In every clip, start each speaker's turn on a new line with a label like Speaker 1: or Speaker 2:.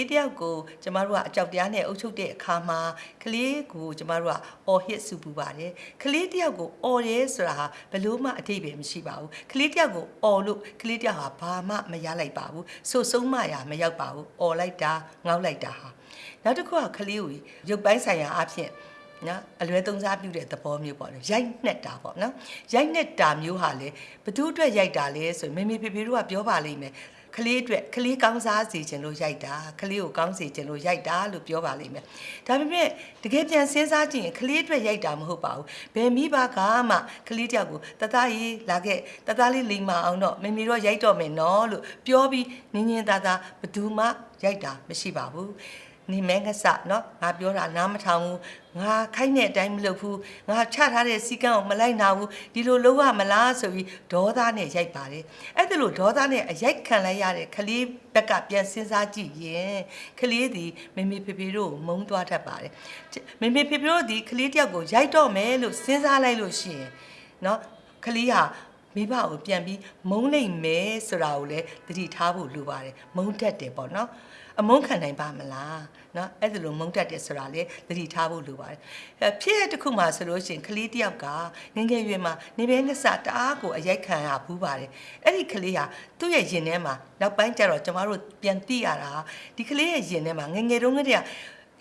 Speaker 1: လေးတယောက်ကိုကျမတို့ကအကြောက်တရားနဲ့အုပ်ချုပ်တဲ့အခါမှာကလေးကိုကျမတို့ကအော်ဟစ်စုပူပါတယ်ကလေးတယောက်ကိုအော်ရဲဆိုတာဟာဘယ်လို့မှအတိတ်ပဲမရှိပါဘူးကလေးတယောက်ကိုအော်လို့ကလေးတယောက်ဟာဘာမှမရလိုက်ပါဘူးဆိုဆုံးမရမရောက်ပါဘူးအော်လိုက်တာငေါက်လိုက်တာဟာနောက်တစ်ခုကကလေးကိုရုပ်ပိုင်းဆိုင်ရာအဖြစ်နော်အလွဲသုံးစားပြုတဲ့သဘောမျိုးပေါ့လေရိုက်နှက်တာပေါ့နော်ရိုက်နှက်တာမျိုးဟာလေဘသူအတွက်ရိုက်တာလဲဆိုရင်မေမေဖေဖေတို့ကပြောပါလိမ့်မယ် ကလေးအတွက်ကလေးကောင်းစားစေခြင်းလို့ရိုက်တာကလေးကိုကောင်းစေခြင်းလို့ရိုက်တာလို့ပြောပါလိမ့်မယ်ဒါပေမဲ့တကယ်ပြန်စဉ်းစားကြည့်ရင်ကလေးအတွက်ရိုက်တာမဟုတ်ပါဘူးဘယ်မိဘကမှကလေးတယောက်ကိုတသားရေးလာခဲ့တသားလေးလိမ်မအောင်တော့မေမေတော့ရိုက်တော့မယ်နော်လို့ပြောပြီးနင်းနင်းသားသားဘသူမှရိုက်တာမရှိပါဘူး နေမဲငါစနော်ငါပြောတာနားမထောင်ဘူးငါခိုင်းတဲ့အတိုင်းမလုပ်ဘူးငါချထားတဲ့စီကံကိုမလိုက်နာဘူးဒီလိုလုပ်ရမလားဆိုပြီးဒေါသနဲ့ရိုက်ပါတယ်အဲ့ဒါလို့ဒေါသနဲ့အရိုက်ခံလိုက်ရတဲ့ကလေးဘက်ကပြန်စဉ်းစားကြည့်ရင်ကလေးသည်မေမေဖေဖေတို့ကိုမုန်းသွားတတ်ပါတယ်မေမေဖေဖေတို့ဒီကလေးတယောက်ကိုရိုက်တော့မယ်လို့စဉ်းစားလိုက်လို့ရှိရင်နော်ကလေးဟာ မိဘကိုပြန်ပြီးမုန်းနိုင်မယ်ဆိုတာကိုလည်းသတိထားဖို့လိုပါတယ်မုန်းတတ်တယ်ပေါ့နော်အမုန်းခံနိုင်ပါမလားနော်အဲ့ဒါလိုမုန်းတတ်တယ်ဆိုတာလေသတိထားဖို့လိုပါတယ်ဖြစ်ရတစ်ခုမှာဆိုလို့ရှိရင်ကလေးတယောက်ကငငယ်ရွယ်မှာနေပဲနဲ့စတအားကိုအရိုက်ခံရဘူးပါတယ်အဲ့ဒီကလေးဟာသူ့ရဲ့ရင်ထဲမှာနောက်ပိုင်းကျတော့ကျမတို့ပြန်သိရတာဒီကလေးရဲ့ရင်ထဲမှာငငယ်တုန်းကတည်းက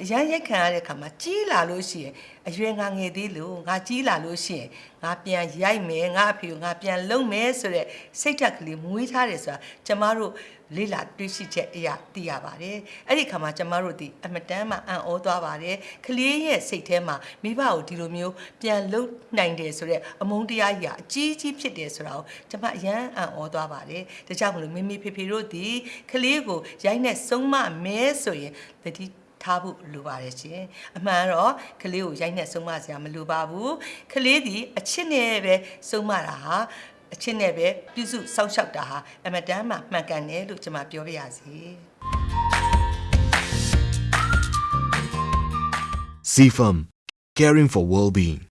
Speaker 1: အရန်ရိုက်ခံရတဲ့ခါမှာကြီးလာလို့ရှိရင်အရွယ်ငါငယ်သေးလို့ငါကြီးလာလို့ရှိရင်ငါပြန်ရိုက်မယ်ငါအဖေကိုငါပြန်လုံမယ်ဆိုတဲ့စိတ်ဓာတ်ကလေးမွေးထားတယ်ဆိုတာကျမတို့လေ့လာတွေ့ရှိချက်အရာသိရပါတယ်အဲ့ဒီခါမှာကျမတို့ဒီအမတန်းမှအံ့ဩသွားပါတယ်ကလေးရဲ့စိတ်ထဲမှာမိဘကိုဒီလိုမျိုးပြန်လုံနိုင်တယ်ဆိုတဲ့အမုန်းတရားကြီးကအကြီးကြီးဖြစ်တယ်ဆိုတာကိုကျမအရန်အံ့ဩသွားပါတယ်ဒါကြောင့်မလို့မိမိဖေဖေတို့ဒီကလေးကိုရိုက်နဲ့ဆုံးမမဲဆိုရင်တတိ ထားဖို့လိုပါတယ်ရှင်အမှန်တော့ကလေးကိုရိုက်နဲ့ဆုံးမစရာမလိုပါဘူးကလေးဒီအချစ်နဲ့ပဲဆုံးမတာဟာအချစ်နဲ့ပဲပြုစုစောင့်ရှောက်တာဟာအမတန်မှမှန်ကန်တယ်လို့ကျွန်မပြောပြရစီ
Speaker 2: CFM, caring for well-being.